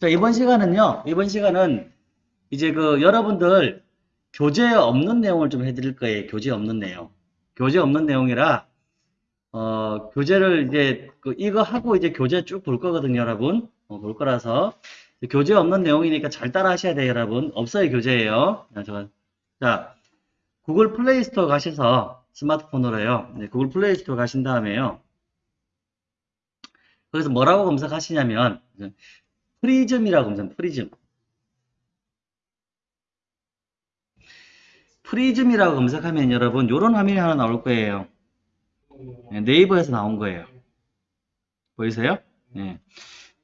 자, 이번 시간은요, 이번 시간은 이제 그 여러분들 교재 없는 내용을 좀 해드릴 거예요. 교재 없는 내용. 교재 없는 내용이라, 어, 교재를 이제, 그 이거 하고 이제 교재 쭉 볼 거거든요, 여러분. 어, 볼 거라서. 교재 없는 내용이니까 잘 따라 하셔야 돼요, 여러분. 없어요, 교재예요. 자, 구글 플레이 스토어 가셔서 스마트폰으로요. 네, 구글 플레이 스토어 가신 다음에요. 거기서 뭐라고 검색하시냐면, 프리즘이라고 검색, 프리즘. 프리즘이라고 검색하면 여러분, 요런 화면이 하나 나올 거예요. 네, 네이버에서 나온 거예요. 보이세요? 네.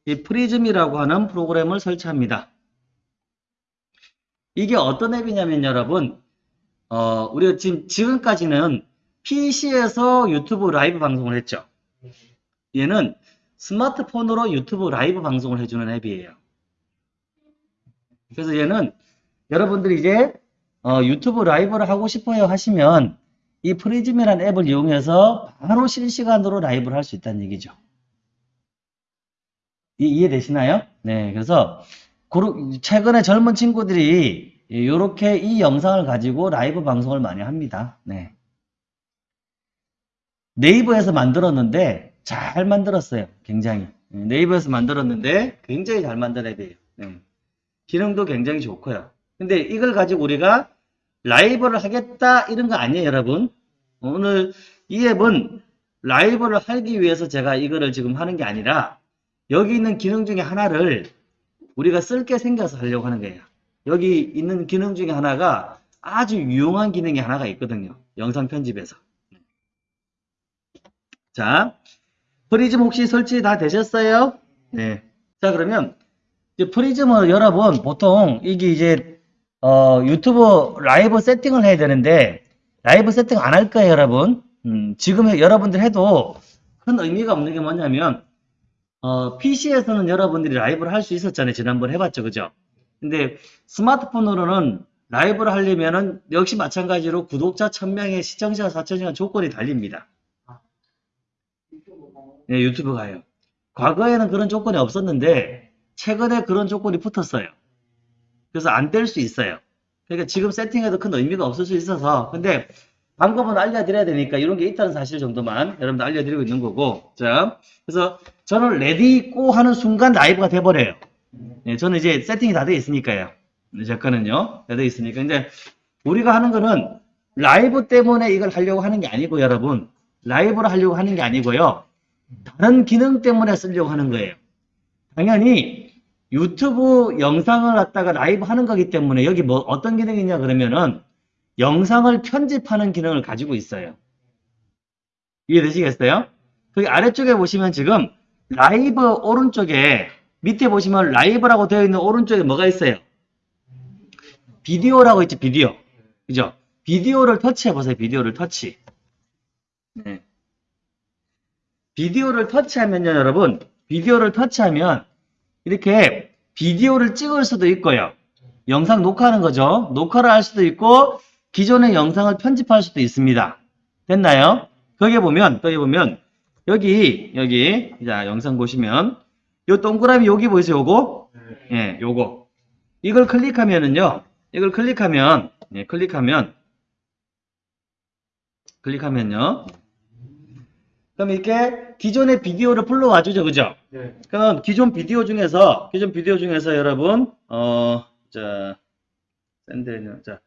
이 프리즘이라고 하는 프로그램을 설치합니다. 이게 어떤 앱이냐면 여러분, 어, 우리가 지금, 지금까지는 PC에서 유튜브 라이브 방송을 했죠. 얘는 스마트폰으로 유튜브 라이브 방송을 해주는 앱이에요. 그래서 얘는 여러분들이 이제 어, 유튜브 라이브를 하고 싶어요 하시면 이 프리즘이라는 앱을 이용해서 바로 실시간으로 라이브를 할 수 있다는 얘기죠. 이, 이해되시나요? 네, 그래서 최근에 젊은 친구들이 이렇게 이 영상을 가지고 라이브 방송을 많이 합니다. 네. 네이버에서 만들었는데 잘 만들었어요. 굉장히. 네이버에서 만들었는데 굉장히 잘 만든 앱이에요. 네. 기능도 굉장히 좋고요. 근데 이걸 가지고 우리가 라이브를 하겠다 이런 거 아니에요 여러분. 오늘 이 앱은 라이브를 하기 위해서 제가 이거를 지금 하는 게 아니라 여기 있는 기능 중에 하나를 우리가 쓸 게 생겨서 하려고 하는 거예요. 여기 있는 기능 중에 하나가 아주 유용한 기능이 하나가 있거든요. 영상 편집에서. 자, 프리즘 혹시 설치 다 되셨어요? 네. 자, 그러면 프리즘을 여러분 보통 이게 이제 어, 유튜브 라이브 세팅을 해야 되는데 라이브 세팅 안 할 거예요, 여러분. 음, 지금 여러분들 해도 큰 의미가 없는 게 뭐냐면 어, PC에서는 여러분들이 라이브를 할 수 있었잖아요. 지난번 해봤죠, 그죠? 근데 스마트폰으로는 라이브를 하려면은 역시 마찬가지로 구독자 1000명에 시청자 4000명 조건이 달립니다. 네, 유튜브 가요. 과거에는 그런 조건이 없었는데 최근에 그런 조건이 붙었어요. 그래서 안될수 있어요. 그러니까 지금 세팅해도 큰 의미가 없을 수 있어서 근데 방법은 알려드려야 되니까 이런 게 있다는 사실 정도만 여러분들 알려드리고 있는 거고 자 그래서 저는 레디 고 하는 순간 라이브가 돼버려요. 네, 저는 이제 세팅이 다 되어 있으니까요. 제 거는요. 다 되어 있으니까 근데 우리가 하는 거는 라이브 때문에 이걸 하려고 하는 게 아니고 여러분 라이브를 하려고 하는 게 아니고요. 다른 기능 때문에 쓰려고 하는 거예요. 당연히 유튜브 영상을 갖다가 라이브 하는 거기 때문에 여기 뭐 어떤 기능이 있냐 그러면은 영상을 편집하는 기능을 가지고 있어요. 이해되시겠어요? 거기 아래쪽에 보시면 지금 라이브 오른쪽에 밑에 보시면 라이브라고 되어 있는 오른쪽에 뭐가 있어요? 비디오라고 있지 비디오. 그죠? 비디오를 터치해 보세요. 비디오를 터치. 네. 비디오를 터치하면요, 여러분. 비디오를 터치하면 이렇게 비디오를 찍을 수도 있고요. 영상 녹화하는 거죠. 녹화를 할 수도 있고 기존의 영상을 편집할 수도 있습니다. 됐나요? 거기에 보면 거기 보면 여기 여기 자 영상 보시면 요 동그라미 여기 보이세요? 요거? 예, 네, 요거. 이걸 클릭하면은요. 이걸 클릭하면 예, 클릭하면 클릭하면요. 그럼 이렇게 기존의 비디오를 불러와 주죠. 그죠? 네. 그럼 기존 비디오 중에서 기존 비디오 중에서 여러분 어 자 샌드는 자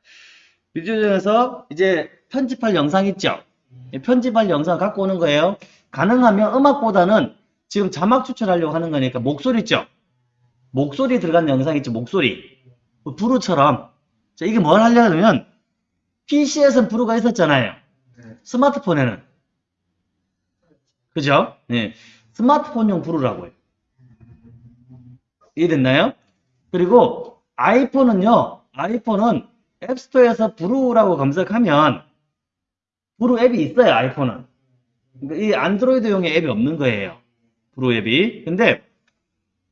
비디오 중에서 이제 편집할 영상 있죠? 편집할 영상 갖고 오는 거예요. 가능하면 음악보다는 지금 자막 추천하려고 하는 거니까 목소리 있죠? 목소리 들어간 영상 있죠? 목소리. 뭐 부르처럼. 자, 이게 뭘 하려면 PC에서는 부르가 있었잖아요. 네. 스마트폰에는. 그죠? 네. 스마트폰용 부르라고요. 이해됐나요? 그리고 아이폰은요. 아이폰은 앱스토어에서 브루라고 검색하면 브루 앱이 있어요. 아이폰은. 그러니까 이 안드로이드용의 앱이 없는 거예요. 브루 앱이. 근데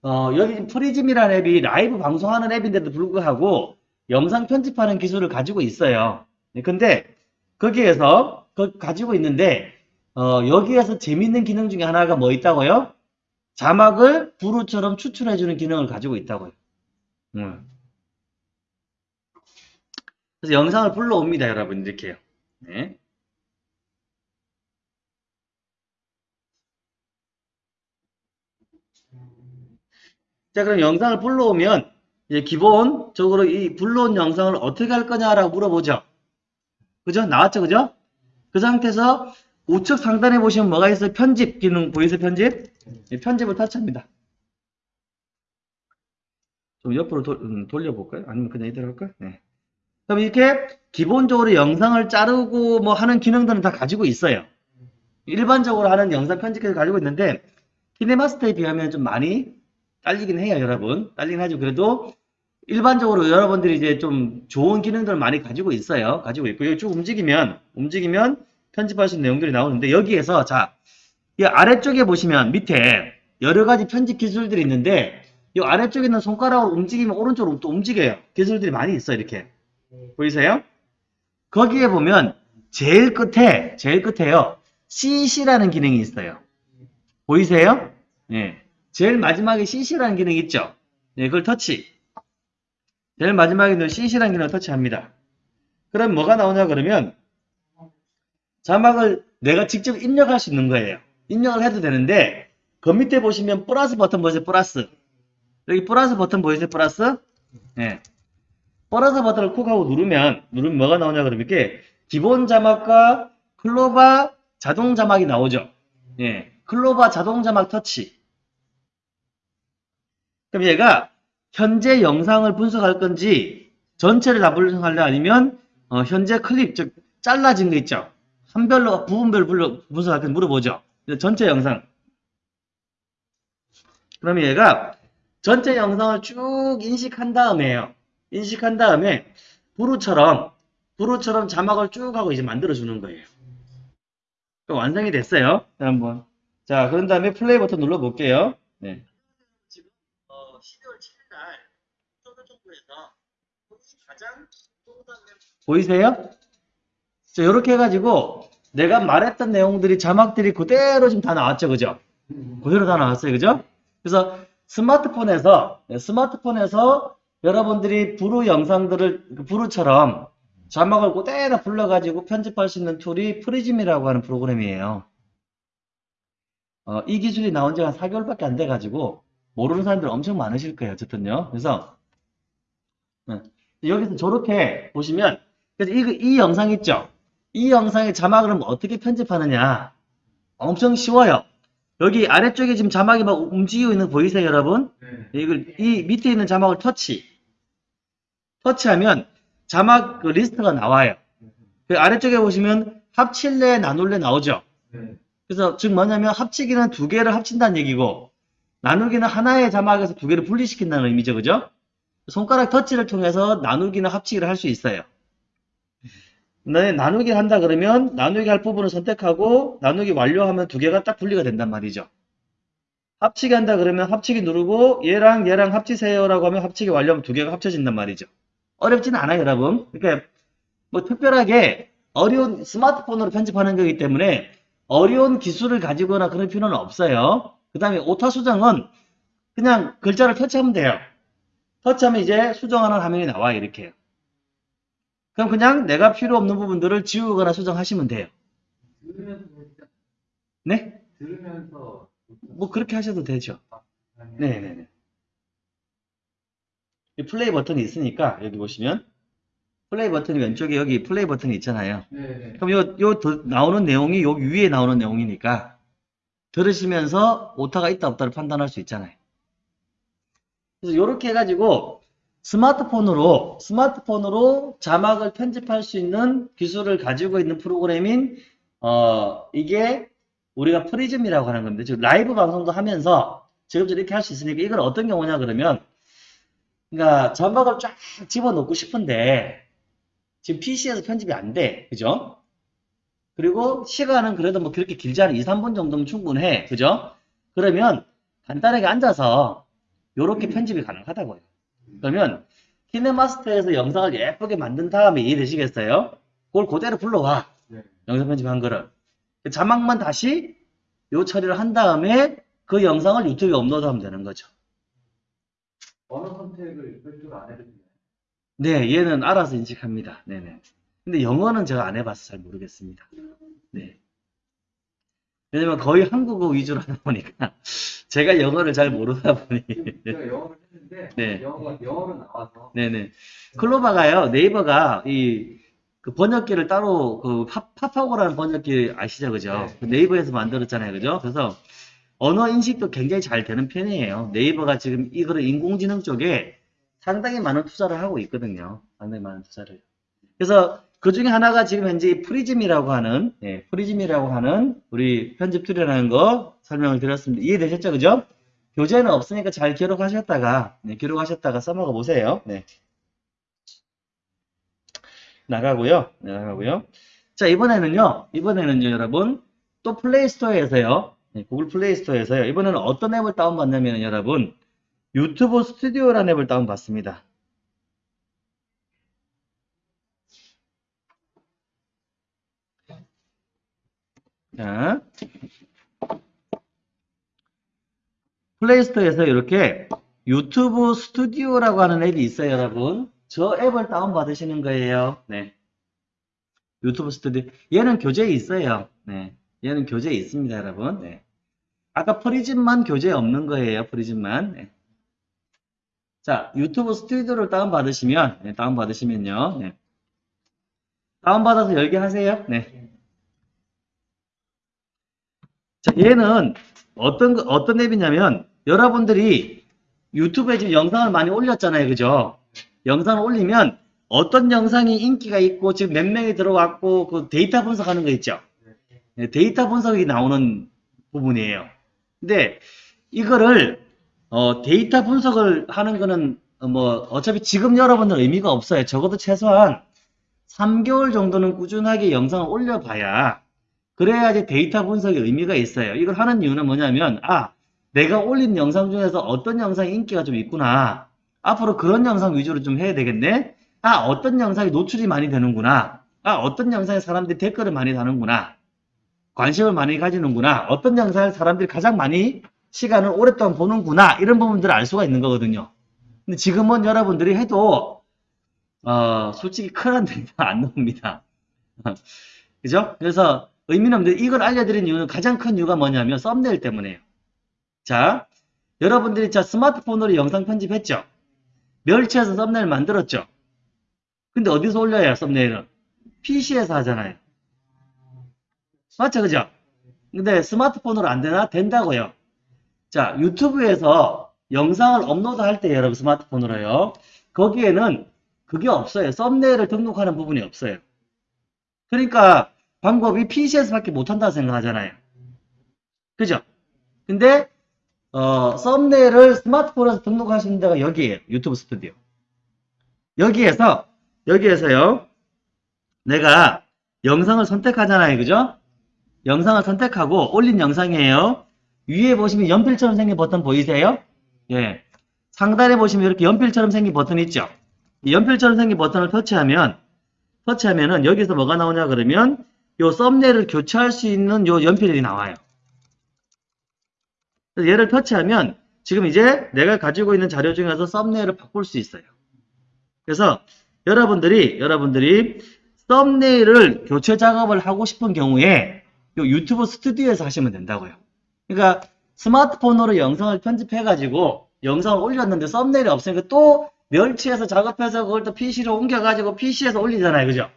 어, 여기 프리즘이라는 앱이 라이브 방송하는 앱인데도 불구하고 영상 편집하는 기술을 가지고 있어요. 네, 근데 거기에서 그 가지고 있는데 어, 여기에서 재밌는 기능 중에 하나가 뭐 있다고요? 자막을 브루처럼 추출해주는 기능을 가지고 있다고요. 음. 그래서 영상을 불러옵니다, 여러분. 이렇게요. 네. 자, 그럼 영상을 불러오면 이제 기본적으로 이 불러온 영상을 어떻게 할 거냐라고 물어보죠. 그죠? 나왔죠, 그죠? 그 상태에서 우측 상단에 보시면 뭐가 있어요? 편집 기능 보이세요? 편집? 이 편집을 터치합니다. 좀 옆으로 돌, 음, 돌려볼까요? 아니면 그냥 이대로 할까요? 네. 그럼 이렇게 기본적으로 영상을 자르고 뭐 하는 기능들은 다 가지고 있어요. 일반적으로 하는 영상 편집기를 가지고 있는데 키네마스터에 비하면 좀 많이 딸리긴 해요, 여러분. 딸리긴 하죠. 그래도 일반적으로 여러분들이 이제 좀 좋은 기능들을 많이 가지고 있어요. 가지고 있고 여기 쭉 움직이면 움직이면 있는 내용들이 나오는데 여기에서 자, 이 아래쪽에 보시면 밑에 여러 가지 편집 기술들이 있는데 이 아래쪽에 있는 손가락으로 움직이면 오른쪽으로 또 움직여요. 기술들이 많이 있어요. 이렇게. 보이세요? 거기에 보면 제일 끝에 제일 끝에요. CC라는 기능이 있어요. 보이세요? 예. 제일 마지막에 CC라는 기능이 있죠. 네, 그걸 터치. 제일 마지막에 CC라는 기능을 터치합니다. 그럼 뭐가 나오냐 그러면 자막을 내가 직접 입력할 수 있는 거예요. 입력을 해도 되는데 그 밑에 보시면 플러스 버튼 보이세요? 플러스. 여기 플러스 버튼 보이세요? 플러스. 예. 플러스 버튼을 콕 하고 누르면 누르면 뭐가 나오냐 그러면 이렇게 기본 자막과 클로바 자동 자막이 나오죠. 예. 클로바 자동 자막 터치. 그럼 얘가 현재 영상을 분석할 건지 전체를 다 분석할래 아니면 어, 현재 클립 즉 잘라진 거 있죠. 한 별로 부분별로 분석할 건지 물어보죠. 전체 영상. 그러면 얘가 전체 영상을 쭉 인식한 다음에요. 인식한 다음에 부루처럼 부루처럼 자막을 쭉 하고 이제 만들어 주는 거예요. 완성이 됐어요. 자, 한번. 자, 그런 다음에 플레이 버튼 눌러 볼게요. 네. 지금 어, 12월 7일 날 정부에서 가장 보이세요? 자, 이렇게 해가지고 내가 말했던 내용들이 자막들이 그대로 지금 다 나왔죠, 그죠? 그대로 다 나왔어요, 그죠? 그래서 스마트폰에서 네, 스마트폰에서 여러분들이 브루 영상들을 그 브루처럼 자막을 그대로 불러가지고 편집할 수 있는 툴이 프리즘이라고 하는 프로그램이에요. 어, 이 기술이 나온 지가 한 4개월밖에 안 돼가지고 모르는 사람들 엄청 많으실 거예요. 어쨌든요. 그래서 네. 여기서 저렇게 보시면 그래서 이, 이 영상 있죠? 이 영상의 자막을 어떻게 편집하느냐? 엄청 쉬워요. 여기 아래쪽에 지금 자막이 막 움직이고 있는 거 보이세요, 여러분? 이걸 이 밑에 있는 자막을 터치. 터치하면 자막 그 리스트가 나와요. 그 아래쪽에 보시면 합칠래, 나눌래 나오죠. 그래서 즉 뭐냐면 합치기는 두 개를 합친다는 얘기고 나누기는 하나의 자막에서 두 개를 분리시킨다는 의미죠, 그죠? 손가락 터치를 통해서 나누기나 합치기를 할 수 있어요. 네, 나누기 한다 그러면 나누기 할 부분을 선택하고 나누기 완료하면 두 개가 딱 분리가 된단 말이죠. 합치기 한다 그러면 합치기 누르고 얘랑 얘랑 합치세요 라고 하면 합치기 완료하면 두 개가 합쳐진단 말이죠. 어렵지는 않아요, 여러분. 그러니까 뭐 특별하게 어려운 스마트폰으로 편집하는 거기 때문에 어려운 기술을 가지거나 그런 필요는 없어요. 그 다음에 오타 수정은 그냥 글자를 터치하면 돼요. 터치하면 이제 수정하는 화면이 나와요, 이렇게. 그럼 그냥 내가 필요 없는 부분들을 지우거나 수정하시면 돼요. 네? 들으면서 뭐 그렇게 하셔도 되죠. 네네네. 이 플레이 버튼이 있으니까 여기 보시면 플레이 버튼이 왼쪽에 여기 플레이 버튼이 있잖아요. 네네. 그럼 요, 요 더- 나오는 내용이 요 위에 나오는 내용이니까 들으시면서 오타가 있다 없다를 판단할 수 있잖아요. 그래서 이렇게 해가지고 스마트폰으로 스마트폰으로 자막을 편집할 수 있는 기술을 가지고 있는 프로그램인 어 이게 우리가 프리즘이라고 하는 겁니다. 즉 라이브 방송도 하면서 지금 이렇게 할 수 있으니까 이건 어떤 경우냐 그러면 그러니까 자막을 쫙 집어넣고 싶은데 지금 PC에서 편집이 안 돼. 그죠? 그리고 시간은 그래도 뭐 그렇게 길지 않아. 2, 3분 정도면 충분해. 그죠? 그러면 간단하게 앉아서 이렇게 편집이 가능하다고요. 그러면 키네마스터에서 영상을 예쁘게 만든 다음에 이해되시겠어요? 그걸 그대로 불러와. 네. 영상 편집한 거를. 자막만 다시 요 처리를 한 다음에 그 영상을 유튜브에 업로드하면 되는 거죠. 언어 선택을 별도로 안 해도 되나요? 네, 얘는 알아서 인식합니다. 네네. 근데 영어는 제가 안 해봐서 잘 모르겠습니다. 네. 왜냐면 거의 한국어 위주로 하다 보니까 제가 영어를 잘 모르다 보니 제가 영어를 했는데 네. 영어가 영어로 나와서 네네. 클로바가요, 네이버가 이, 그 번역기를 따로, 그, 파, 파파고라는 번역기 아시죠? 그죠? 네. 그 네이버에서 만들었잖아요. 그죠? 그래서 언어 인식도 굉장히 잘 되는 편이에요. 네이버가 지금 이거를 인공지능 쪽에 상당히 많은 투자를 하고 있거든요. 상당히 많은 투자를. 그래서 그 중에 하나가 지금 현재 프리즘이라고 하는, 예, 프리즘이라고 하는 우리 편집 툴이라는 거 설명을 드렸습니다. 이해되셨죠? 그죠? 교재는 없으니까 잘 기록하셨다가, 네, 기록하셨다가 써먹어 보세요. 네. 나가고요. 네, 나가고요. 자, 이번에는요. 이번에는요, 여러분. 또 플레이스토어에서요. 네, 구글 플레이스토어에서요. 이번에는 어떤 앱을 다운받냐면 여러분. 유튜브 스튜디오라는 앱을 다운받습니다. 자. 플레이스토어에서 이렇게 유튜브 스튜디오라고 하는 앱이 있어요, 여러분. 저 앱을 다운받으시는 거예요. 네. 유튜브 스튜디오. 얘는 교재에 있어요. 네. 얘는 교재에 있습니다, 여러분. 네. 아까 프리즘만 교재에 없는 거예요, 프리즘만. 네. 자, 유튜브 스튜디오를 다운받으시면, 네, 다운받으시면요. 네. 다운받아서 열게 하세요. 네. 자, 얘는 어떤, 거- 어떤 앱이냐면, 여러분들이 유튜브에 지금 영상을 많이 올렸잖아요. 그죠? 영상을 올리면 어떤 영상이 인기가 있고 지금 몇 명이 들어왔고 그 데이터 분석하는 거 있죠? 네, 데이터 분석이 나오는 부분이에요. 근데 이거를 어, 데이터 분석을 하는 거는 어, 뭐 어차피 지금 여러분들 의미가 없어요. 적어도 최소한 3개월 정도는 꾸준하게 영상을 올려봐야 그래야지 데이터 분석의 의미가 있어요. 이걸 하는 이유는 뭐냐면 아 내가 올린 영상 중에서 어떤 영상이 인기가 좀 있구나. 앞으로 그런 영상 위주로 좀 해야 되겠네. 아, 어떤 영상이 노출이 많이 되는구나. 아, 어떤 영상에 사람들이 댓글을 많이 다는구나. 관심을 많이 가지는구나. 어떤 영상을 사람들이 가장 많이 시간을 오랫동안 보는구나. 이런 부분들을 알 수가 있는 거거든요. 근데 지금은 여러분들이 해도, 어, 솔직히 큰한 데가 안 나옵니다. 그죠? 그래서 의미는 없는데 이걸 알려드린 이유는 가장 큰 이유가 뭐냐면 썸네일 때문에요. 자, 여러분들이 자 스마트폰으로 영상 편집했죠? 멸치해서 썸네일 만들었죠? 근데 어디서 올려야 썸네일은? PC에서 하잖아요. 맞죠? 그죠? 근데 스마트폰으로 안 되나? 된다고요. 자, 유튜브에서 영상을 업로드 할 때 여러분 스마트폰으로요. 거기에는 그게 없어요. 썸네일을 등록하는 부분이 없어요. 그러니까 방법이 PC에서밖에 못한다고 생각하잖아요. 그죠? 근데 어, 썸네일을 스마트폰에서 등록하시는 데가 여기에요. 유튜브 스튜디오. 여기에서, 여기에서요. 내가 영상을 선택하잖아요. 그죠? 영상을 선택하고 올린 영상이에요. 위에 보시면 연필처럼 생긴 버튼 보이세요? 예. 상단에 보시면 이렇게 연필처럼 생긴 버튼 있죠? 이 연필처럼 생긴 버튼을 터치하면, 터치하면은 여기서 뭐가 나오냐 그러면 요 썸네일을 교체할 수 있는 요 연필이 나와요. 얘를 터치하면 지금 이제 내가 가지고 있는 자료 중에서 썸네일을 바꿀 수 있어요. 그래서 여러분들이 여러분들이 썸네일을 교체 작업을 하고 싶은 경우에 요 유튜브 스튜디오에서 하시면 된다고요. 그러니까 스마트폰으로 영상을 편집해 가지고 영상을 올렸는데 썸네일이 없으니까 또 멸치해서 작업해서 그걸 또 PC로 옮겨 가지고 PC에서 올리잖아요. 그죠?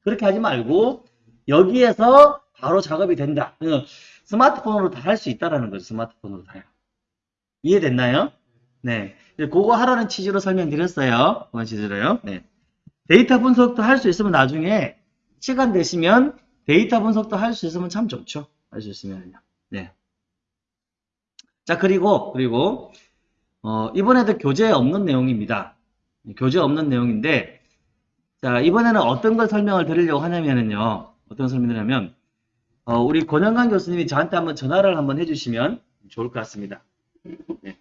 그렇게 하지 말고 여기에서 바로 작업이 된다. 어, 스마트폰으로 다 할 수 있다라는 거죠. 스마트폰으로 다요. 이해됐나요? 네. 그거 하라는 취지로 설명드렸어요. 그런 취지로요. 네. 데이터 분석도 할 수 있으면 나중에 시간 되시면 데이터 분석도 할 수 있으면 참 좋죠. 할 수 있으면요. 네. 자, 그리고, 그리고, 어, 이번에도 교재에 없는 내용입니다. 교재 없는 내용인데, 자, 이번에는 어떤 걸 설명을 드리려고 하냐면요. 어떤 설명이냐면, 어, 우리 권영관 교수님이 저한테 한번 전화를 한번 해주시면 좋을 것 같습니다. 네.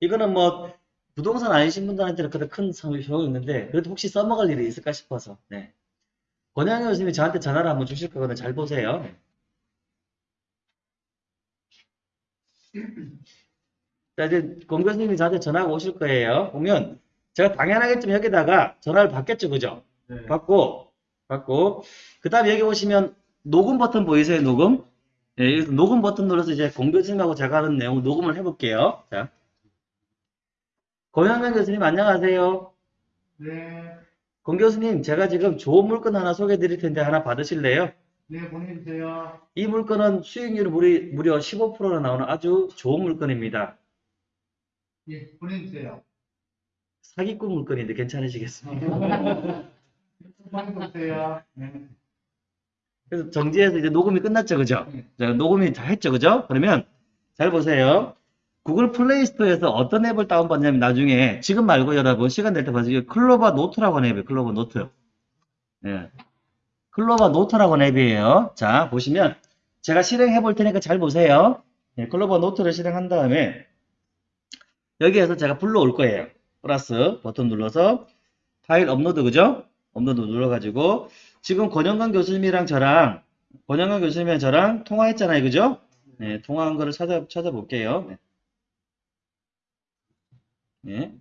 이거는 뭐 부동산 아니신 분들한테는 그렇게 큰 소용이 있는데 그래도 혹시 써먹을 일이 있을까 싶어서 네. 권영관 교수님이 저한테 전화를 한번 주실 거거든요. 잘 보세요. 네. 자, 이제 공 교수님이 저한테 전화가 오실 거예요. 오면 제가 당연하겠지만 여기다가 전화를 받겠죠, 그죠? 네. 받고, 받고, 그 다음에 여기 오시면 녹음 버튼 보이세요, 녹음? 예, 녹음 버튼 눌러서 이제 공 교수님하고 제가 하는 내용 녹음을 해볼게요. 자. 고현명 교수님 안녕하세요. 네. 공 교수님, 제가 지금 좋은 물건 하나 소개해 드릴 텐데 하나 받으실래요? 네, 보내주세요. 이 물건은 수익률이 무리, 무려 15%나 나오는 아주 좋은 물건입니다. 예, 보내주세요. 사기꾼 물건인데 괜찮으시겠습니까? 네. 그래서 정지해서 이제 녹음이 끝났죠, 그죠? 자, 녹음이 다 했죠, 그죠? 그러면 잘 보세요. 구글 플레이 스토어에서 어떤 앱을 다운받냐면 나중에 지금 말고 여러분 시간 될 때 봐주세요. 클로바 노트라고 하는 앱이에요. 클로바 노트. 예. 클로바 노트라고 하는 앱이에요. 자, 보시면 제가 실행해 볼 테니까 잘 보세요. 예, 클로바 노트를 실행한 다음에 여기에서 제가 불러올 거예요. 플러스 버튼 눌러서 파일 업로드 그죠? 업로드 눌러가지고 지금 권영관 교수님이랑 저랑 권영관 교수님이랑 저랑 통화했잖아요. 그죠? 네, 통화한 거를 찾아, 찾아볼게요. 네. 네.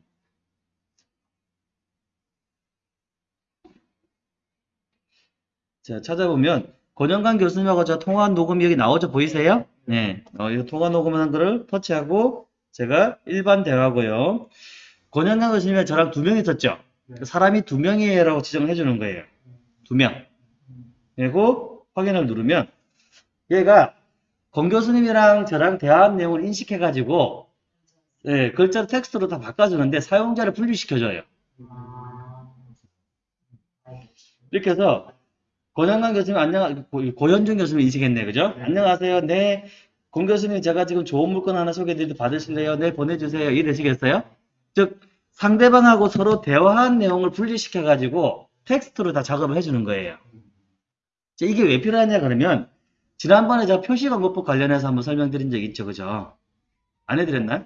자, 찾아보면 권영관 교수님하고 저 통화한 녹음이 여기 나오죠? 보이세요? 네. 어, 이 통화 녹음한 거를 터치하고 제가 일반 대화고요. 권영관 교수님이랑 저랑 두 명 있었죠? 사람이 두 명이라고 지정을 해주는 거예요. 두 명. 그리고 확인을 누르면 얘가 권 교수님이랑 저랑 대화한 내용을 인식해가지고 예, 글자로 텍스트로 다 바꿔주는데 사용자를 분리시켜줘요. 이렇게 해서 권영관 교수님 안녕 고현준 교수님 인식했네 그죠? 안녕하세요. 네. 권 교수님 제가 지금 좋은 물건 하나 소개해드리도 받으실래요? 네 보내주세요. 이해되시겠어요? 즉 상대방하고 서로 대화한 내용을 분리시켜가지고 텍스트로 다 작업을 해주는 거예요. 자, 이게 왜 필요하냐 그러면 지난번에 제가 표시광고법 관련해서 한번 설명드린 적 있죠. 그죠? 안 해드렸나요?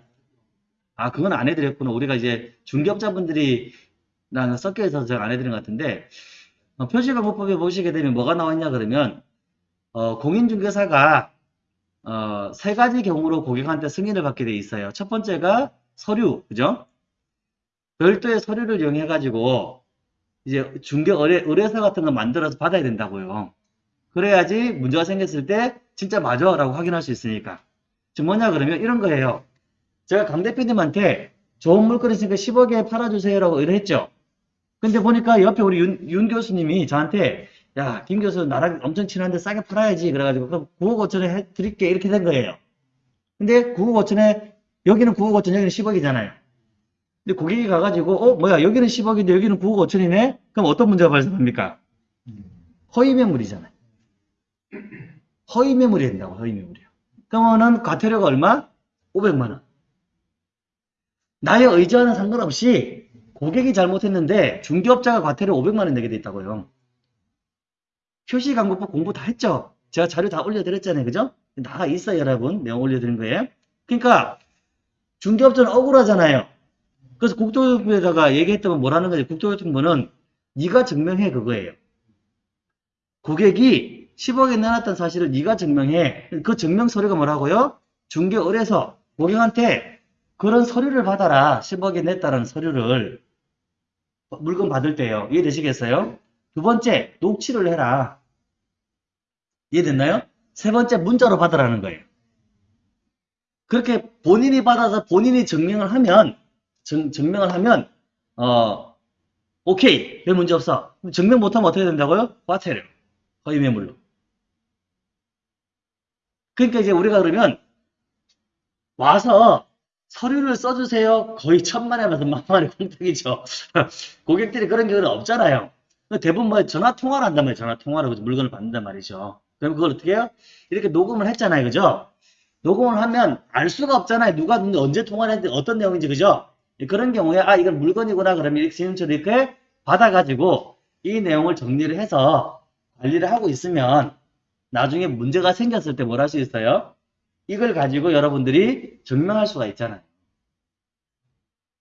아 그건 안 해드렸구나. 우리가 이제 중개업자분들이 랑 섞여 있어서 제가 안 해드린 것 같은데 어, 표시광고법에 보시게 되면 뭐가 나왔냐 그러면 어, 공인중개사가 어, 세 가지 경우로 고객한테 승인을 받게 돼 있어요. 첫 번째가 서류, 그죠? 별도의 서류를 이용해 가지고 이제 중개 의뢰, 의뢰서 같은 거 만들어서 받아야 된다고요. 그래야지 문제가 생겼을 때 진짜 맞아 라고 확인할 수 있으니까. 지금 뭐냐 그러면 이런 거예요. 제가 강 대표님한테 좋은 물건 있으니까 10억에 팔아주세요 라고 의뢰했죠. 근데 보니까 옆에 우리 윤, 윤 교수님이 저한테 야, 김 교수 나랑 엄청 친한데 싸게 팔아야지. 그래가지고 그럼 9억 5천에 해 드릴게. 이렇게 된 거예요. 근데 9억 5천에 여기는 9억 5천, 여기는 10억이잖아요. 근데 고객이 가가지고 어 뭐야 여기는 10억인데 여기는 9억 5천이네? 그럼 어떤 문제가 발생합니까? 허위 매물이잖아요. 허위 매물이 된다고 허위 매물이요. 그러면은 과태료가 얼마? 500만 원. 나의 의지와는 상관없이 고객이 잘못했는데 중개업자가 과태료 500만 원 내게 돼 있다고요. 표시 광고법 공부 다 했죠? 제가 자료 다 올려드렸잖아요. 그죠? 나가 있어요, 여러분. 내용 올려드린 거예요. 그러니까 중개업자는 억울하잖아요. 그래서 국토교통부에다가 얘기했다면 뭐라는 거지? 국토교통부는 네가 증명해 그거예요. 고객이 10억에 내놨던 사실을 네가 증명해. 그 증명 서류가 뭐라고요? 중개 의뢰서 고객한테 그런 서류를 받아라. 10억에 냈다는 서류를 물건 받을 때요. 이해되시겠어요? 두 번째, 녹취를 해라. 이해됐나요? 세 번째, 문자로 받으라는 거예요. 그렇게 본인이 받아서 본인이 증명을 하면, 증, 증명을 하면, 어, 오케이. 별 문제 없어. 증명 못하면 어떻게 된다고요? 과태료. 허위 매물로. 그러니까 이제 우리가 그러면, 와서 서류를 써주세요. 거의 천만에 만에 만만의 공탁이죠. 고객들이 그런 경우는 없잖아요. 대부분 뭐 전화 통화를 한단 말이에요. 전화 통화로 물건을 받는단 말이죠. 그럼 그걸 어떻게 해요? 이렇게 녹음을 했잖아요. 그죠? 녹음을 하면 알 수가 없잖아요. 누가 언제 통화를 했는지 어떤 내용인지 그죠? 그런 경우에 아 이건 물건이구나 그러면 이렇게 지금처럼 이렇게 받아가지고 이 내용을 정리를 해서 관리를 하고 있으면 나중에 문제가 생겼을 때 뭘 할 수 있어요? 이걸 가지고 여러분들이 증명할 수가 있잖아요.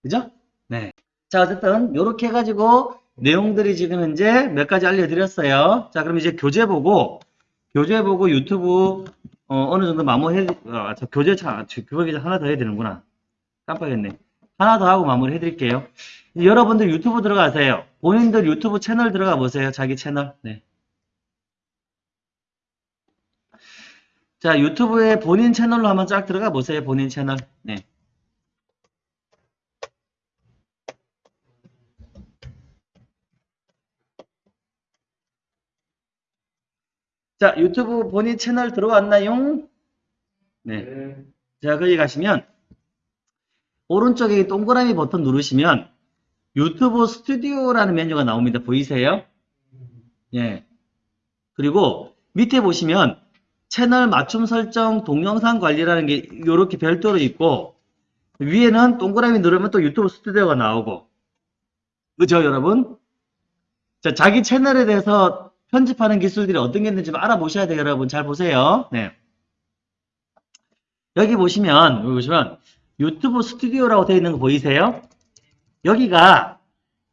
그죠? 네. 자, 어쨌든, 요렇게 해가지고, 내용들이 지금 현재 몇 가지 알려드렸어요. 자, 그럼 이제 교재 보고, 교재 보고 유튜브 어, 느 정도 마무리해 아, 저 교재 차 그거기 하나 더 해야 되는구나 깜빡했네 하나 더 하고 마무리 해드릴게요 여러분들 유튜브 들어가세요 본인들 유튜브 채널 들어가 보세요 자기 채널 네. 자 유튜브에 본인 채널로 한번 쫙 들어가 보세요 본인 채널 네. 자 유튜브 본인 채널 들어왔나요? 네. 네. 자, 거기 가시면 오른쪽에 이 동그라미 버튼 누르시면 유튜브 스튜디오라는 메뉴가 나옵니다. 보이세요? 예. 그리고 밑에 보시면 채널 맞춤 설정 동영상 관리라는 게 이렇게 별도로 있고 위에는 동그라미 누르면 또 유튜브 스튜디오가 나오고 그죠 여러분? 자, 자기 채널에 대해서 편집하는 기술들이 어떤 게 있는지 좀 알아보셔야 돼요 여러분 잘 보세요 네. 여기 보시면 여기 보시면 유튜브 스튜디오라고 되어 있는 거 보이세요? 여기가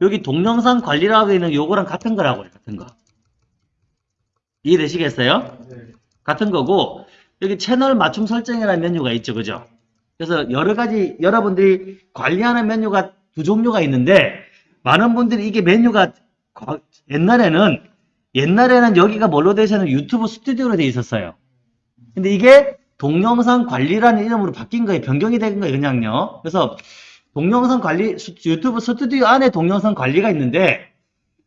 여기 동영상 관리라고 되어 있는 요거랑 같은 거라고요. 같은 거. 이해되시겠어요? 네. 같은 거고 여기 채널 맞춤 설정이라는 메뉴가 있죠. 그죠? 그래서 여러 가지 여러분들이 관리하는 메뉴가 두 종류가 있는데 많은 분들이 이게 메뉴가 과- 옛날에는 옛날에는 여기가 뭘로 되어 있었는 유튜브 스튜디오로 되어 있었어요. 근데 이게 동영상 관리라는 이름으로 바뀐 거예요. 변경이 된 거예요. 그냥요. 그래서 동영상 관리 수- 유튜브 스튜디오 안에 동영상 관리가 있는데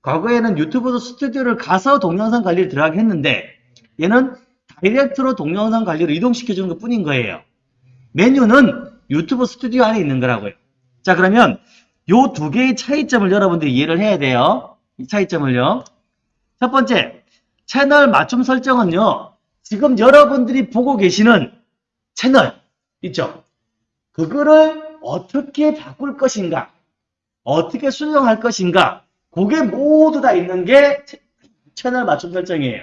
과거에는 유튜브 스튜디오를 가서 동영상 관리를 들어가게 했는데 얘는 다이렉트로 동영상 관리를 이동시켜 주는 것 뿐인 거예요. 메뉴는 유튜브 스튜디오 안에 있는 거라고요. 자 그러면 요 두 개의 차이점을 여러분들이 이해를 해야 돼요. 이 차이점을요. 첫 번째 채널 맞춤 설정은요. 지금 여러분들이 보고 계시는 채널 있죠? 그거를 어떻게 바꿀 것인가? 어떻게 수정할 것인가? 그게 모두 다 있는 게 채- 채널 맞춤 설정이에요.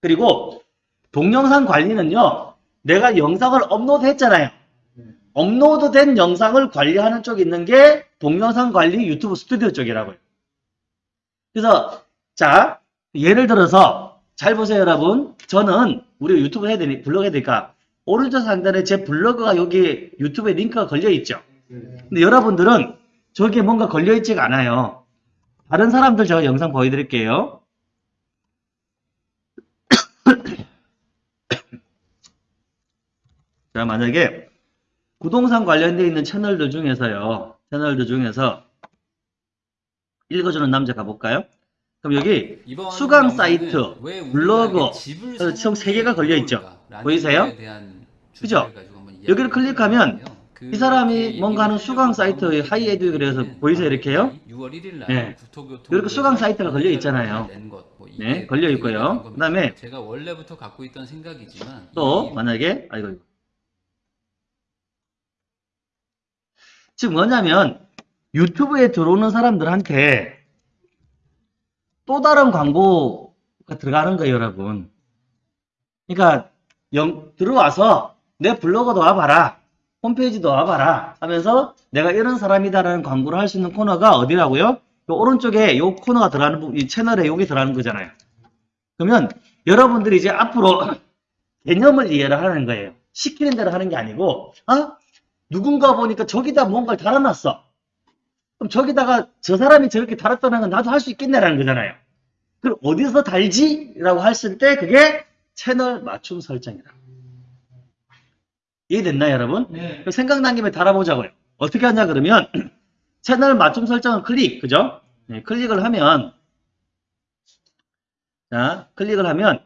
그리고 동영상 관리는요. 내가 영상을 업로드 했잖아요. 업로드 된 영상을 관리하는 쪽이 있는 게 동영상 관리 유튜브 스튜디오 쪽이라고요. 그래서 자 예를 들어서 잘 보세요 여러분. 저는 우리 유튜브 해야 되니 블로그 해야 되니까 오른쪽 상단에 제 블로그가 여기 유튜브에 링크가 걸려 있죠. 네. 근데 여러분들은 저기에 뭔가 걸려 있지가 않아요. 다른 사람들 제가 영상 보여드릴게요. 자, 만약에 부동산 관련되어 있는 채널들 중에서요. 채널들 중에서 읽어주는 남자 가볼까요? 그럼 여기 수강 사이트, 블로그, 총 사는 세 개가 게 걸려 있죠. 어려울까라는 보이세요? 그죠? 여기를 클릭하면. 그 이 사람이 뭔가 하는 수강 사이트 나온 하이 에듀 그래서 보이세요? 이렇게요? 6월 1일 날 네. 이렇게 수강 사이트가 걸려 있잖아요. 뭐 네, 걸려 있고요. 그다음에 제가 원래부터 갖고 있던 생각이지만 또 이- 만약에 아이고. 지금 뭐냐면 유튜브에 들어오는 사람들한테 또 다른 광고가 들어가는 거예요, 여러분. 그러니까 영, 들어와서 내 블로그도 와봐라, 홈페이지도 와봐라 하면서 내가 이런 사람이다라는 광고를 할 수 있는 코너가 어디라고요? 요 오른쪽에 요 코너가 들어가는 부- 이 채널에 여기 들어가는 거잖아요. 그러면 여러분들이 이제 앞으로 개념을 이해를 하는 거예요. 시키는 대로 하는 게 아니고, 아, 누군가 보니까 저기다 뭔가를 달아놨어. 그럼 저기다가 저 사람이 저렇게 달았다는 건 나도 할 수 있겠네라는 거잖아요. 그럼 어디서 달지? 라고 했을 때 그게 채널 맞춤 설정이다. 이해됐나요, 여러분? 네. 생각난 김에 달아보자고요. 어떻게 하냐, 그러면, 채널 맞춤 설정을 클릭, 그죠? 네, 클릭을 하면, 자, 클릭을 하면,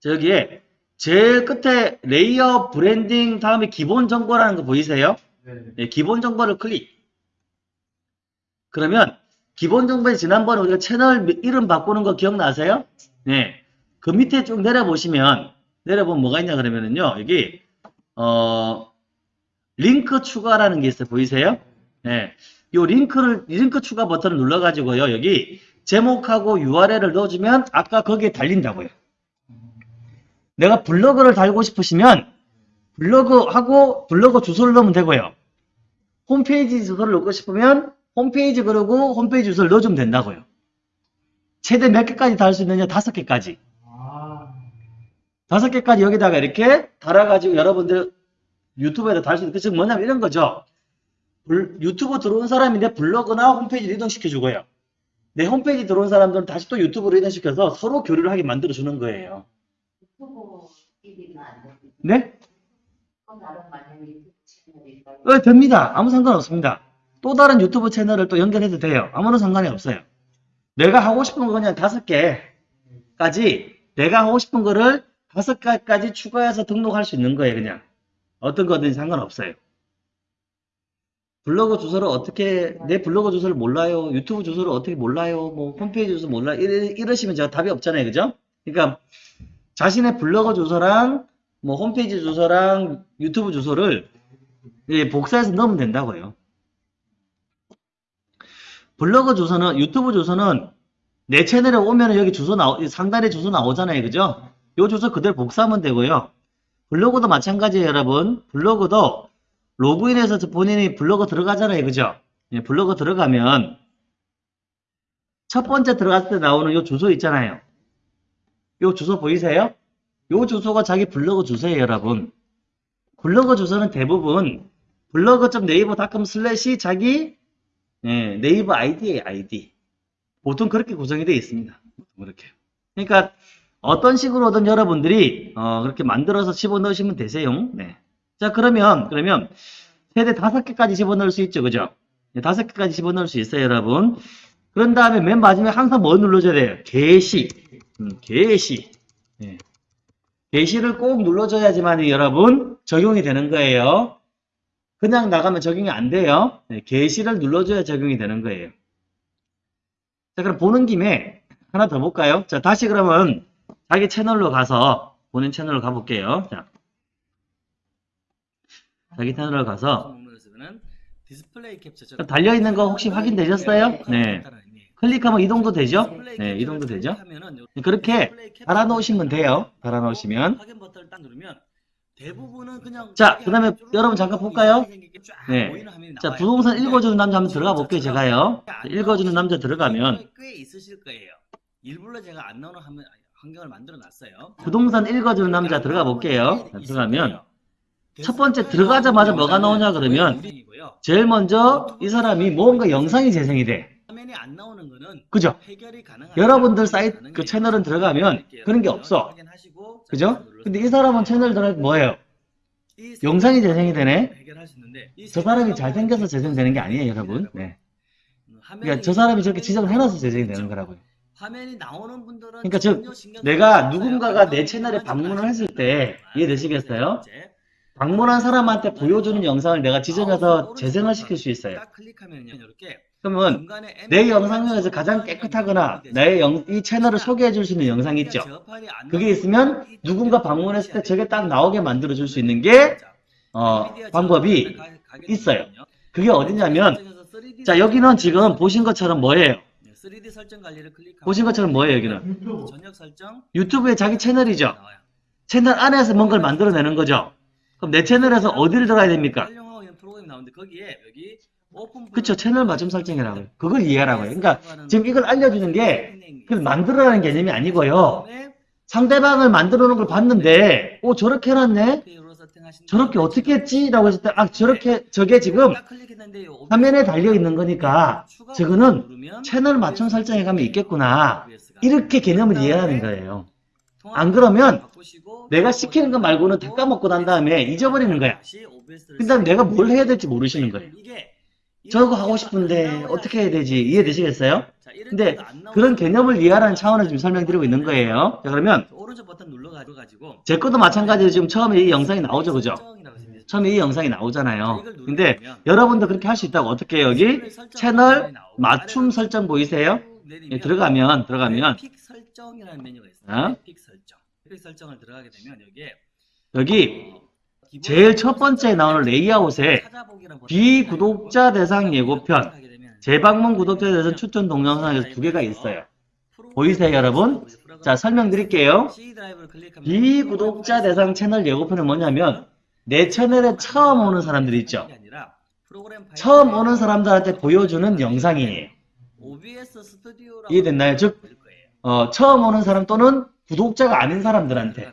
저기에 제일 끝에 레이어 브랜딩 다음에 기본 정보라는 거 보이세요? 네. 네, 기본 정보를 클릭. 그러면 기본 정보에 지난번에 우리가 채널 이름 바꾸는 거 기억나세요? 네. 그 밑에 쭉 내려보시면 내려보면 뭐가 있냐 그러면은요. 여기 어 링크 추가라는 게 있어요. 보이세요? 네. 요 링크를 링크 추가 버튼을 눌러 가지고요. 여기 제목하고 URL을 넣어 주면 아까 거기에 달린다고요. 내가 블로그를 달고 싶으시면 블로그하고 블로그 주소를 넣으면 되고요. 홈페이지 주소를 넣고 싶으면 홈페이지 그러고 홈페이지 주소를 넣어주면 된다고요. 최대 몇 개까지 달 수 있느냐? 다섯 개까지. 아, 다섯 개까지 여기다가 이렇게 달아가지고 여러분들 유튜브에다 달 수 있는 그 지금 뭐냐면 이런 거죠. 불- 유튜브 들어온 사람이 내 블로그나 홈페이지를 이동시켜주고요. 내 홈페이지 들어온 사람들은 다시 또 유튜브로 이동시켜서 서로 교류를 하게 만들어주는 거예요. 네? 어, 됩니다. 아무 상관없습니다. 또 다른 유튜브 채널을 또 연결해도 돼요. 아무런 상관이 없어요. 내가 하고 싶은 거 그냥 다섯 개까지 내가 하고 싶은 거를 다섯 개까지 추가해서 등록할 수 있는 거예요. 그냥 어떤 거든 상관없어요. 블로그 주소를 어떻게 내 블로그 주소를 몰라요. 유튜브 주소를 어떻게 몰라요. 뭐 홈페이지 주소 몰라요. 이러, 이러시면 제가 답이 없잖아요. 그죠? 그러니까 자신의 블로그 주소랑 뭐 홈페이지 주소랑 유튜브 주소를 예, 복사해서 넣으면 된다고요. 블로그 주소는 유튜브 주소는 내 채널에 오면 여기 주소 나오 상단에 주소 나오잖아요. 그죠? 요 주소 그대로 복사하면 되고요. 블로그도 마찬가지예요, 여러분. 블로그도 로그인해서 본인이 블로그 들어가잖아요. 그죠? 예, 블로그 들어가면 첫 번째 들어갔을 때 나오는 요 주소 있잖아요. 요 주소 보이세요? 요 주소가 자기 블로그 주소예요, 여러분. 블로그 주소는 대부분 blog.naver.com slash 자기 예, 네이버 아이디예요, 아이디. 보통 그렇게 구성이 되어 있습니다. 그렇게. 그러니까 어떤 식으로든 여러분들이 어, 그렇게 만들어서 집어 넣으시면 되세요. 네. 자, 그러면 그러면 최대 다섯 개까지 집어 넣을 수 있죠, 그죠? 네, 다섯 개까지 집어 넣을 수 있어요, 여러분. 그런 다음에 맨 마지막에 항상 뭐 눌러줘야 돼요? 게시. 음, 게시. 예. 게시를 꼭 눌러줘야지만 여러분 적용이 되는 거예요. 그냥 나가면 적용이 안 돼요. 네, 게시를 눌러줘야 적용이 되는 거예요. 자, 그럼 보는 김에 하나 더 볼까요? 자, 다시 그러면 자기 채널로 가서 본인 채널로 가볼게요. 자, 자기 채널로 가서 달려있는 거 혹시 확인되셨어요? 네. 클릭하면 이동도 되죠? 네, 이동도 되죠? 그렇게 달아놓으시면 돼요. 달아놓으시면. 대부분은 그냥 자, 그 다음에 여러분 잠깐 볼까요? 네. 자, 부동산 읽어주는 남자 한번 들어가 볼게요, 제가요. 읽어주는 남자 들어가면 꽤 있으실 거예요. 일부러 제가 안 나오는 화면- 환경을 만들어 놨어요. 부동산 읽어주는 남자 들어가 볼게요. 자, 들어가면 첫 번째 들어가자마자 뭐가 나오냐 그러면 제일 먼저 이 사람이 뭔가 영상이 재생이 돼. 화면이 안 나오는 거는 그죠? 여러분들 사이트 그 채널은 들어가면 그런 게 없어. 그죠? 근데 이 사람은 채널 들어가면 뭐예요? 영상이 재생이 되네? 저 사람이 잘생겨서 재생되는 게 아니에요, 여러분. 네. 그러니까 저 사람이 저렇게 지정을 해놔서 재생이 되는 거라고요. 화면이 나오는 분들은 그러니까 즉, 내가. 누군가가 내 채널에 방문을 했을 때 이해되시겠어요? 방문한 사람한테 보여주는 영상을 내가 지정해서 재생을 시킬 수 있어요. 딱 클릭하면요, 이렇게 그러면 내 영상 중에서 가장 깨끗하거나 나의 영, 이 채널을 소개해 줄 수 있는 영상이 있죠. 그게 있으면 누군가 방문했을 때 저게 딱 나오게 만들어 줄 수 있는 게 어, 방법이 있어요. 그게 어디냐면 자 여기는 지금 보신 것처럼 뭐예요? 3D 설정 관리를 클릭하고 보신 것처럼 뭐예요 여기는? 전역 설정 유튜브의 자기 채널이죠. 채널 안에서 뭔가를 만들어내는 거죠. 그럼 내 채널에서 어디를 들어가야 됩니까? 활용하고 있는 프로그램이 나오는데 거기에 여기 그쵸 채널 맞춤 설정이라고 요. 그걸 이해하라고 요. 그러니까 지금 이걸 알려주는 게 만들어라는 개념이 아니고요. 상대방을 만들어 놓은 걸 봤는데 오 저렇게 해놨네? 저렇게 어떻게 했지? 라고 했을 때 아 저렇게 저게 지금 화면에 달려 있는 거니까 저거는 채널 맞춤 설정에 가면 있겠구나. 이렇게 개념을 이해하는 거예요. 안 그러면 내가 시키는 거 말고는 다 까먹고 난 다음에 잊어버리는 거야. 그 다음에 내가 뭘 해야 될지 모르시는 거예요. 저거 하고 싶은데 어떻게 해야 되지? 이해되시겠어요? 근데 그런 개념을 이해하라는 차원에서 지금 설명드리고 있는 거예요. 자, 그러면 오른쪽 버튼 눌러가지고 제 것도 마찬가지로 지금 처음에 이 영상이 나오죠, 그죠? 처음에 이 영상이 나오잖아요. 근데 여러분도 그렇게 할 수 있다고 어떻게 해요? 여기 채널 맞춤 설정 보이세요? 예, 들어가면 들어가면 픽 설정이라는 메뉴가 있어요. 어? 픽 설정. 픽 설정을 들어가게 되면 여기에 여기 어, 제일 첫 번째 나오는 레이아웃에 비구독자 대상 예고편, 재방문 구독자에 대해서 추천 동영상에서 두 개가 있어요. 보이세요, 여러분? 자, 설명드릴게요. 비구독자 대상 채널 예고편은 뭐냐면 내 채널에 처음 오는 사람들 있죠. 처음 오는 사람들한테 보여주는 영상이에요. 이해됐나요? 즉. 어, 처음 오는 사람 또는 구독자가 아닌 사람들한테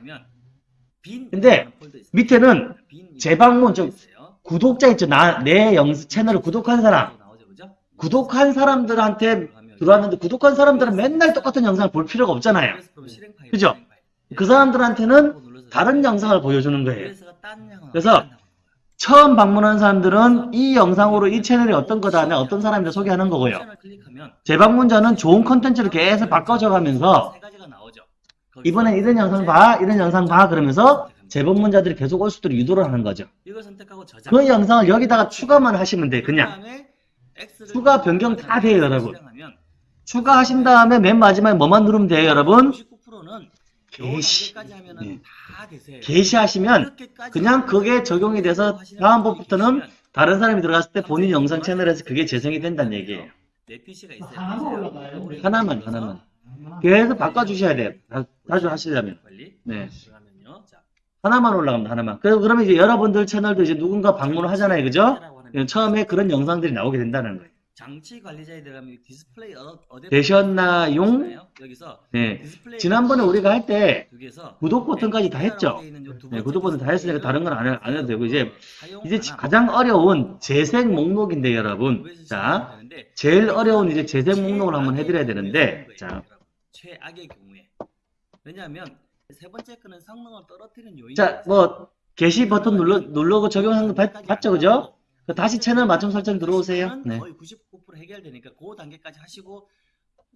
근데. 밑에는 빈 재방문 좀 있어요. 구독자 있죠. 나, 내 영, 채널을 구독한 사람. 그죠? 구독한 사람들한테 들어가면 들어왔는데 구독한 사람들은 맨날 똑같은 영상을 볼 필요가 없잖아요. 그죠? 그 사람들한테는 다른 영상을 보여주는 거예요. 그래서. 처음 방문한 사람들은 이 영상으로 이 채널이 어떤 거다 하면 어떤 사람들 소개하는 거고요. 재방문자는 좋은 컨텐츠를 계속 바꿔줘 가면서 세 가지가 나오죠. 거기서 이번엔 이런 영상 봐, 이런 영상 봐 그러면서 재방문자들이 계속 올수 있도록 유도를 하는 거죠. 이걸 선택하고 저장. 그 영상을 여기다가 추가만 하시면 돼요. 그냥 추가 변경 다 돼요, 여러분. 추가하신 다음에 맨 마지막에 뭐만 누르면 돼요, 여러분? 99%는 게시. 네. 다 되세요. 게시하시면 그냥 그게 적용이 돼서 다음번부터는 다른 사람이 들어갔을 때 본인 영상 채널에서 그게 재생이 된다는 얘기예요. 내 PC가 있어요. 하나만? 우리 하나만, 그래서 하나만. 계속 바꿔주셔야 돼요. 자- 자주 하시려면. 네. 하나만 올라갑니다, 하나만. 그래서 그러면 이제 여러분들 채널도 이제 누군가 방문을 하잖아요, 그죠? 하는 처음에 그런 영상들이 나오게 된다는 거예요. 장치 관리자에 들어가면 디스플레이 어, 어댑터 되셨나요? 있잖아요. 여기서 네. 디스플레이 지난번에 우리가 할 때 구독 버튼까지 다 했죠? 네, 구독 버튼 다 했으니까 다른 건안 해도 되고, 이제, 이제 지- 가장 어려운 재생 목록인데, 여러분. 자, 제일 어려운 이제 재생 목록을 한번 해드려야 되는데, 자, 최악의 경우에 왜냐하면 세 번째 거는 성능을 떨어뜨리는 요인이 자, 뭐, 게시 버튼 눌러, 누르고 적용한 거 봤, 봤죠, 그죠? 그 다시 채널 맞춤 설정 들어오세요. 네. 거의 99% 해결되니까 그 단계까지 하시고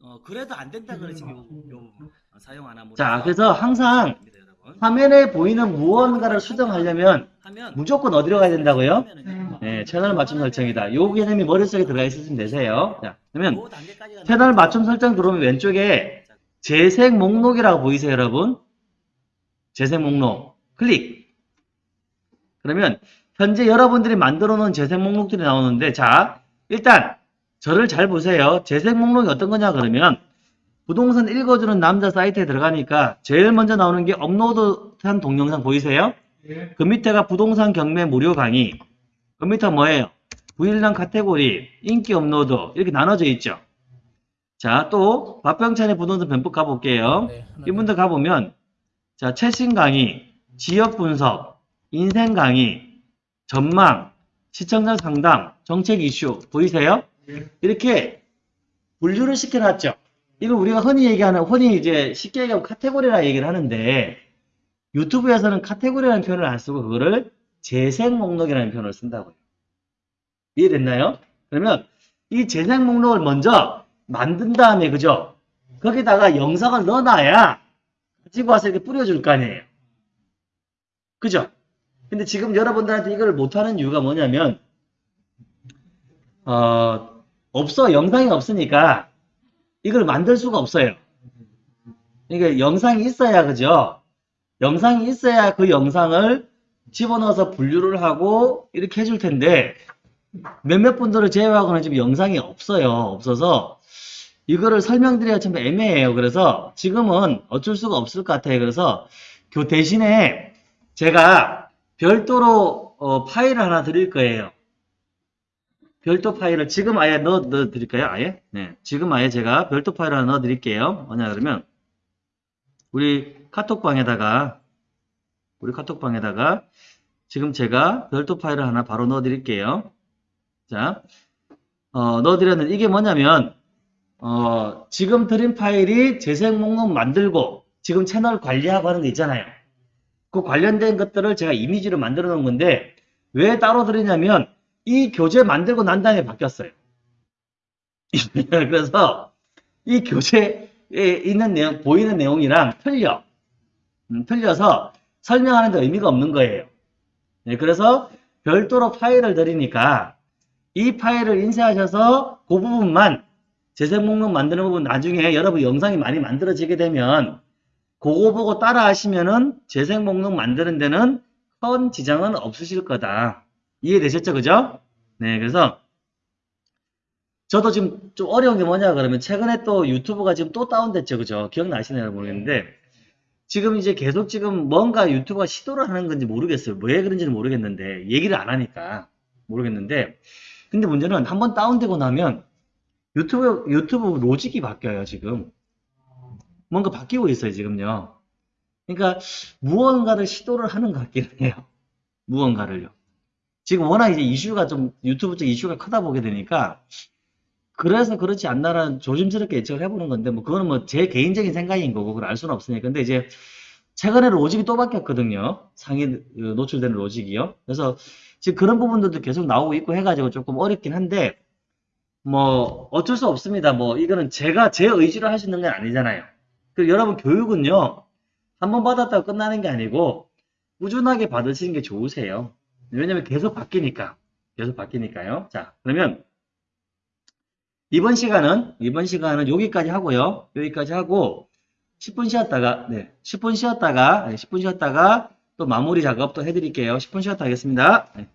어 그래도 안 된다 그래 지금 요, 요 어, 사용 안 함으로 자, 그래서 항상. 화면에 보이는 무언가를 수정하려면 무조건 어디로 가야 된다고요? 네, 채널 맞춤 설정이다. 요 개념이 머릿속에 들어가 있으시면 되세요. 자, 그러면 그 채널 맞춤 설정 들어오면 왼쪽에 재생 목록이라고 보이세요, 여러분? 재생 목록. 클릭. 그러면 현재 여러분들이 만들어 놓은 재생 목록들이 나오는데 자, 일단 저를 잘 보세요. 재생 목록이 어떤 거냐 그러면 부동산 읽어주는 남자 사이트에 들어가니까 제일 먼저 나오는 게 업로드한 동영상 보이세요? 예. 그 밑에가 부동산 경매 무료 강의. 그 밑에 뭐예요? 부읽남 카테고리, 인기 업로드 이렇게 나눠져 있죠. 자, 또 박병찬의 부동산 변폭 가볼게요. 이분들 가보면 자 최신 강의, 지역 분석, 인생 강의, 전망, 시청자 상담, 정책 이슈 보이세요? 예. 이렇게 분류를 시켜놨죠. 이걸 우리가 흔히 얘기하는 흔히 이제 쉽게 얘기하면 카테고리라 얘기를 하는데 유튜브에서는 카테고리라는 표현을 안 쓰고 그거를 재생 목록이라는 표현을 쓴다고요. 이해됐나요? 그러면 이 재생 목록을 먼저 만든 다음에 그죠? 거기다가 영상을 넣어놔야 가지고 와서 이렇게 뿌려줄 거 아니에요. 그죠? 근데 지금 여러분들한테 이걸 못하는 이유가 뭐냐면 어, 없어 영상이 없으니까 이걸 만들 수가 없어요. 그러니까 영상이 있어야 그죠? 영상이 있어야 그 영상을 집어넣어서 분류를 하고 이렇게 해줄 텐데 몇몇 분들을 제외하고는 지금 영상이 없어요. 없어서 이거를 설명드려야 참 애매해요. 그래서 지금은 어쩔 수가 없을 것 같아요. 그래서 그 대신에 제가 별도로 어, 파일을 하나 드릴 거예요. 별도 파일을 지금 아예 넣어, 넣어 드릴까요? 아예? 네. 지금 아예 제가 별도 파일을 하나 넣어 드릴게요. 뭐냐 그러면 우리 카톡방에다가 우리 카톡방에다가 지금 제가 별도 파일을 하나 바로 넣어 드릴게요. 자, 어, 넣어 드렸는데 이게 뭐냐면 어, 지금 드린 파일이 재생 목록 만들고 지금 채널 관리하고 하는 거 있잖아요. 그 관련된 것들을 제가 이미지로 만들어 놓은 건데 왜 따로 드리냐면 이 교재 만들고 난 다음에 바뀌었어요. 그래서 이 교재에 있는 내용, 보이는 내용이랑 틀려. 음, 틀려서 설명하는 데 의미가 없는 거예요. 네, 그래서 별도로 파일을 드리니까 이 파일을 인쇄하셔서 그 부분만 재생 목록 만드는 부분 나중에 여러분 영상이 많이 만들어지게 되면 그거 보고 따라 하시면은 재생 목록 만드는 데는 큰 지장은 없으실 거다. 이해되셨죠? 그죠? 네, 그래서 저도 지금 좀 어려운 게 뭐냐 그러면 최근에 또 유튜브가 지금 또 다운됐죠. 그죠? 기억나시나요? 모르겠는데 지금 이제 계속 지금 뭔가 유튜브가 시도를 하는 건지 모르겠어요. 왜 그런지는 모르겠는데 얘기를 안 하니까 모르겠는데 근데 문제는 한번 다운되고 나면 유튜브 유튜브 로직이 바뀌어요 지금 뭔가 바뀌고 있어요 지금요 그러니까 무언가를 시도를 하는 것 같긴 해요. 무언가를요. 지금 워낙 이제 이슈가 좀 유튜브 쪽 이슈가 크다 보게 되니까 그래서 그렇지 않나라는 조심스럽게 예측을 해보는 건데 뭐 그거는 뭐 제 개인적인 생각인 거고 그걸 알 수는 없으니까 근데 이제 최근에 로직이 또 바뀌었거든요. 상위 그 노출되는 로직이요. 그래서 지금 그런 부분들도 계속 나오고 있고 해가지고 조금 어렵긴 한데 뭐 어쩔 수 없습니다. 뭐 이거는 제가 제 의지로 할 수 있는 건 아니잖아요. 그리고 여러분 교육은요 한 번 받았다고 끝나는 게 아니고 꾸준하게 받으시는 게 좋으세요. 왜냐면 계속 바뀌니까 계속 바뀌니까요. 자 그러면 이번 시간은 이번 시간은 여기까지 하고요. 여기까지 하고 10분 쉬었다가 네 10분 쉬었다가 네, 10분 쉬었다가 또 마무리 작업 또 해드릴게요. 10분 쉬었다 하겠습니다. 네.